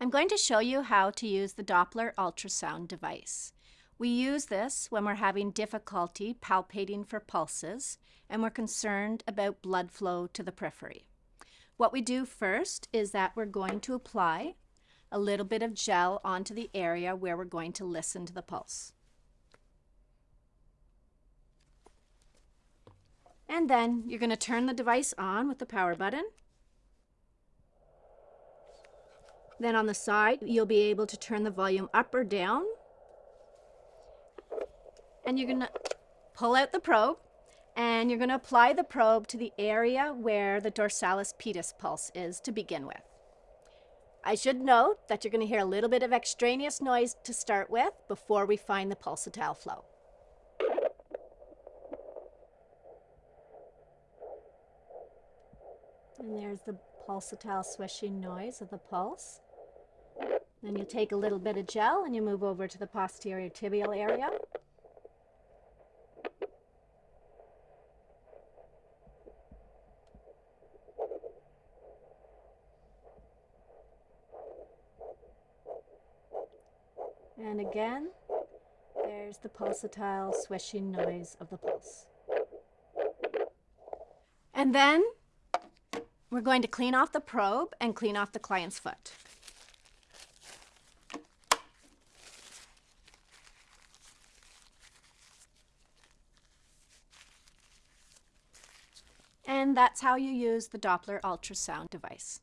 I'm going to show you how to use the Doppler ultrasound device. We use this when we're having difficulty palpating for pulses and we're concerned about blood flow to the periphery. What we do first is that we're going to apply a little bit of gel onto the area where we're going to listen to the pulse. And then you're going to turn the device on with the power button Then on the side, you'll be able to turn the volume up or down. And you're gonna pull out the probe and you're gonna apply the probe to the area where the dorsalis pedis pulse is to begin with. I should note that you're gonna hear a little bit of extraneous noise to start with before we find the pulsatile flow. And there's the pulsatile swishing noise of the pulse. Then you take a little bit of gel and you move over to the posterior tibial area. And again, there's the pulsatile swishing noise of the pulse. And then we're going to clean off the probe and clean off the client's foot. And that's how you use the Doppler ultrasound device.